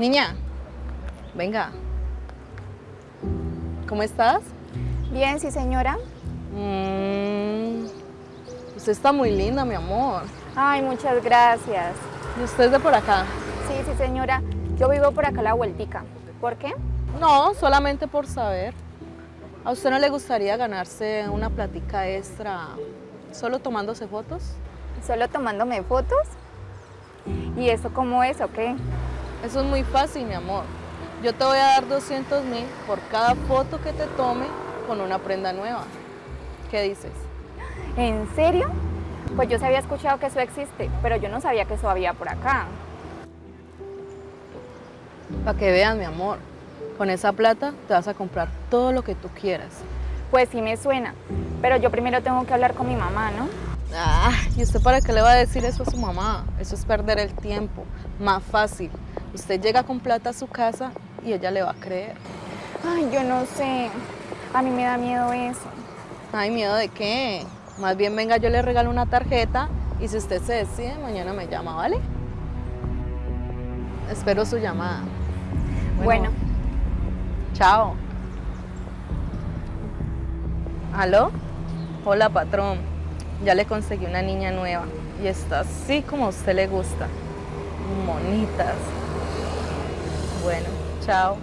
Niña, venga. ¿Cómo estás? Bien, sí, señora. Mm, usted está muy linda, mi amor. Ay, muchas gracias. ¿Y usted es de por acá? Sí, sí, señora. Yo vivo por acá la vueltica. ¿Por qué? No, solamente por saber. ¿A usted no le gustaría ganarse una platica extra solo tomándose fotos? ¿Solo tomándome fotos? ¿Y eso cómo es o qué? Eso es muy fácil, mi amor. Yo te voy a dar 200 mil por cada foto que te tome con una prenda nueva. ¿Qué dices? ¿En serio? Pues yo se había escuchado que eso existe, pero yo no sabía que eso había por acá. Para que veas, mi amor. Con esa plata te vas a comprar todo lo que tú quieras. Pues sí me suena, pero yo primero tengo que hablar con mi mamá, ¿no? Ah, ¿y usted para qué le va a decir eso a su mamá? Eso es perder el tiempo. Más fácil. Usted llega con plata a su casa y ella le va a creer. Ay, yo no sé. A mí me da miedo eso. Ay, ¿miedo de qué? Más bien venga, yo le regalo una tarjeta y si usted se decide, mañana me llama, ¿vale? Espero su llamada. Bueno. Chao. ¿Aló? Hola, patrón. Ya le conseguí una niña nueva y está así como a usted le gusta. Monitas. Bueno, chao.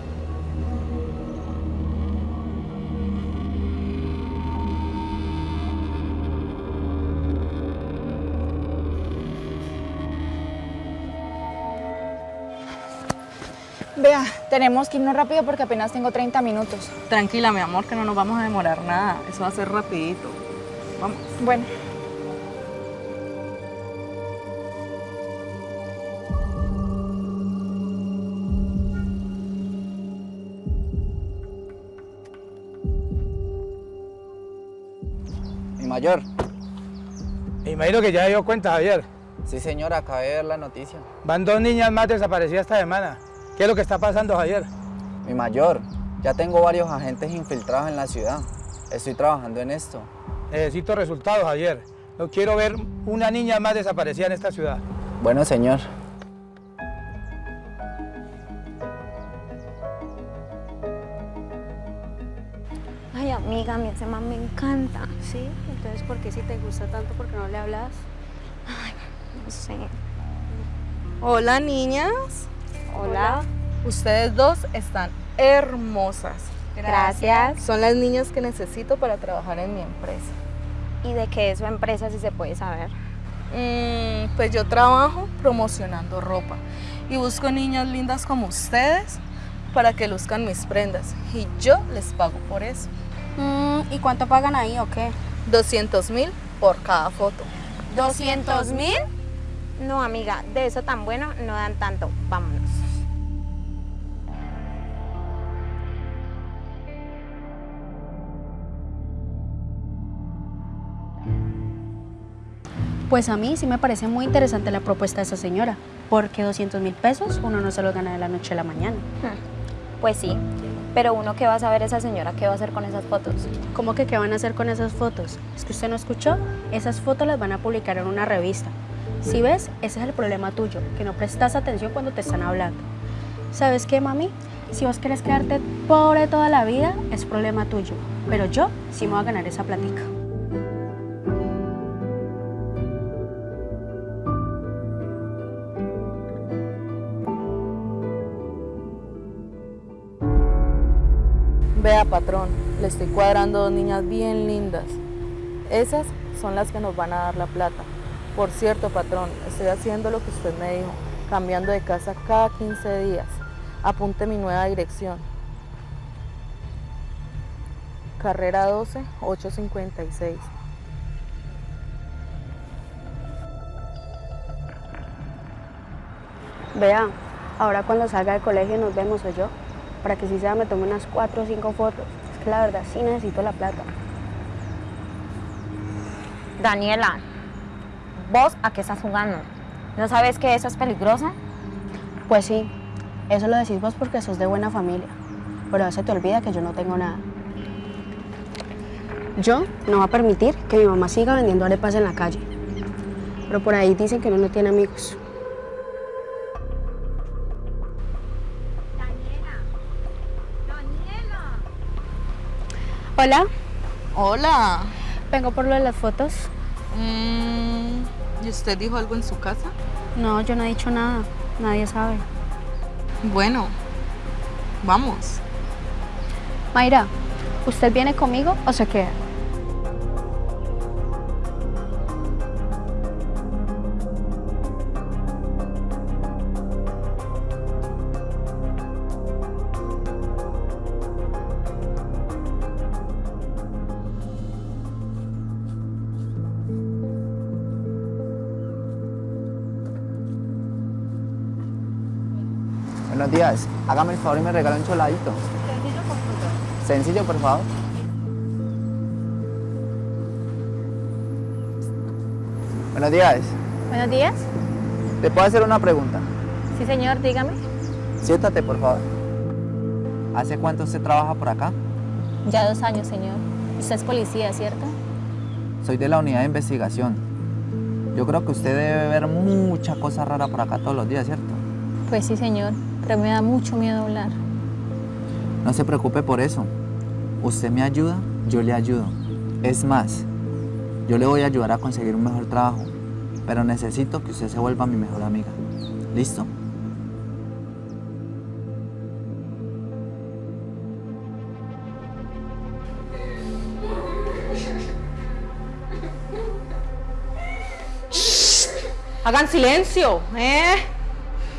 Vea, tenemos que irnos rápido porque apenas tengo 30 minutos. Tranquila, mi amor, que no nos vamos a demorar nada. Eso va a ser rapidito. Vamos. Bueno. Mayor. Me imagino que ya dio cuenta, Javier. Sí, señor, acabé de ver la noticia. Van dos niñas más desaparecidas esta semana. ¿Qué es lo que está pasando, Javier? Mi mayor, ya tengo varios agentes infiltrados en la ciudad. Estoy trabajando en esto. Necesito resultados, Javier. No quiero ver una niña más desaparecida en esta ciudad. Bueno, señor. Ay, amiga, a mí ese man me encanta. Sí, entonces ¿por qué si te gusta tanto, por qué no le hablas? No sé. Hola, niñas. Hola. Ustedes dos están hermosas. Gracias. Son las niñas que necesito para trabajar en mi empresa. ¿Y de qué es su empresa, si se puede saber? Mm, pues yo trabajo promocionando ropa y busco niñas lindas como ustedes para que luzcan mis prendas y yo les pago por eso. Mm, ¿Y cuánto pagan ahí o qué? 200 mil por cada foto. ¿200 mil? No, amiga, de eso tan bueno no dan tanto. Vámonos. Pues a mí sí me parece muy interesante la propuesta de esa señora, porque 200 mil pesos uno no se los gana de la noche a la mañana. Pues sí, pero uno que va a saber esa señora qué va a hacer con esas fotos. ¿Cómo que qué van a hacer con esas fotos? ¿Es que usted no escuchó? Esas fotos las van a publicar en una revista. Si ves, ese es el problema tuyo, que no prestas atención cuando te están hablando. ¿Sabes qué, mami? Si vos querés quedarte pobre toda la vida, es problema tuyo. Pero yo sí me voy a ganar esa platica. Vea, patrón, le estoy cuadrando dos niñas bien lindas. Esas son las que nos van a dar la plata. Por cierto, patrón, estoy haciendo lo que usted me dijo, cambiando de casa cada 15 días. Apunte mi nueva dirección. Carrera 12, 856. Vea, ahora cuando salga del colegio nos vemos o yo, para que si sea me tome unas cuatro o cinco fotos. Es que la verdad sí necesito la plata. Daniela, ¿vos a qué estás jugando? ¿No sabes que eso es peligroso? Pues sí, eso lo decís vos porque sos de buena familia, pero a veces te olvida que yo no tengo nada. Yo no voy a permitir que mi mamá siga vendiendo arepas en la calle, pero por ahí dicen que uno no tiene amigos. Hola, Hola. vengo por lo de las fotos. Mm, ¿Y usted dijo algo en su casa? No, yo no he dicho nada. Nadie sabe. Bueno, vamos. Mayra, ¿usted viene conmigo o se queda? Buenos días. Hágame el favor y me regala un choladito. Sencillo, por favor. Sencillo, por favor. Buenos días. Buenos días. ¿Te puedo hacer una pregunta? Sí, señor, dígame. Siéntate, por favor. ¿Hace cuánto usted trabaja por acá? Ya dos años, señor. Usted es policía, ¿cierto? Soy de la unidad de investigación. Yo creo que usted debe ver mucha cosa rara por acá todos los días, ¿cierto? Pues sí, señor, pero me da mucho miedo hablar. No se preocupe por eso. Usted me ayuda, yo le ayudo. Es más, yo le voy a ayudar a conseguir un mejor trabajo, pero necesito que usted se vuelva mi mejor amiga. ¿Listo? Hagan silencio, ¿eh?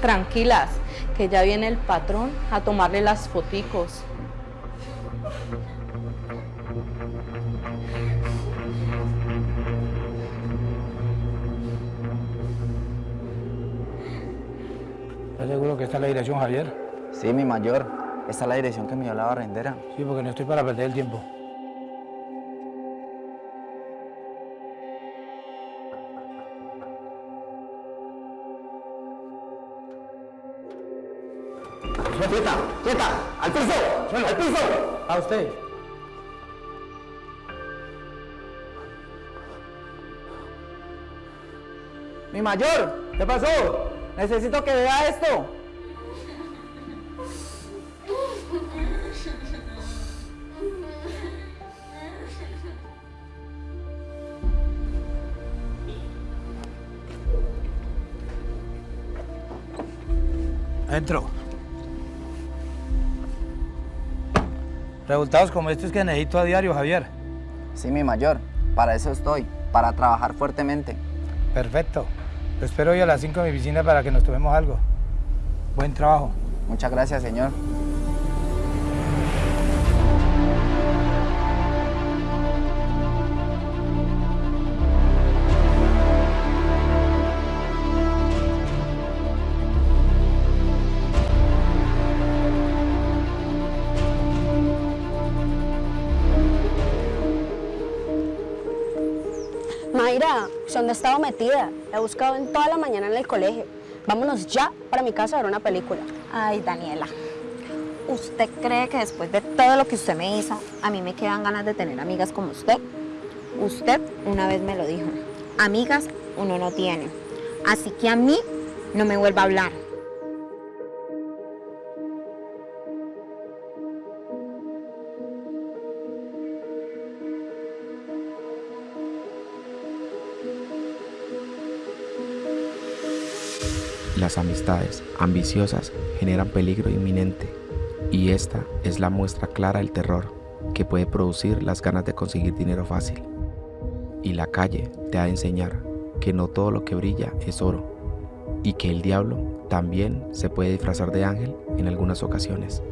Tranquilas, que ya viene el patrón a tomarle las foticos. ¿Estás seguro que esta es la dirección, Javier? Sí, mi mayor. Esta es la dirección que me dio la barrendera. Sí, porque no estoy para perder el tiempo. ¡Quieta! ¡Quieta! ¡Al piso! ¡Al piso! A usted. ¡Mi mayor! ¿Qué pasó? Necesito que vea esto. Adentro. Resultados como estos que necesito a diario, Javier. Sí, mi mayor. Para eso estoy. Para trabajar fuertemente. Perfecto. Lo espero hoy a las 5 en mi oficina para que nos tomemos algo. Buen trabajo. Muchas gracias, señor. Mayra, ¿dónde estaba metida? La he buscado en toda la mañana en el colegio. Vámonos ya para mi casa a ver una película. Ay, Daniela. ¿Usted cree que después de todo lo que usted me hizo, a mí me quedan ganas de tener amigas como usted? Usted una vez me lo dijo. Amigas uno no tiene. Así que a mí no me vuelva a hablar. Las amistades ambiciosas generan peligro inminente y esta es la muestra clara del terror que puede producir las ganas de conseguir dinero fácil. Y la calle te ha de enseñar que no todo lo que brilla es oro y que el diablo también se puede disfrazar de ángel en algunas ocasiones.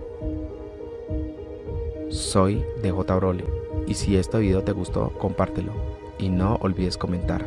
Soy DJ Broly y si este video te gustó compártelo y no olvides comentar.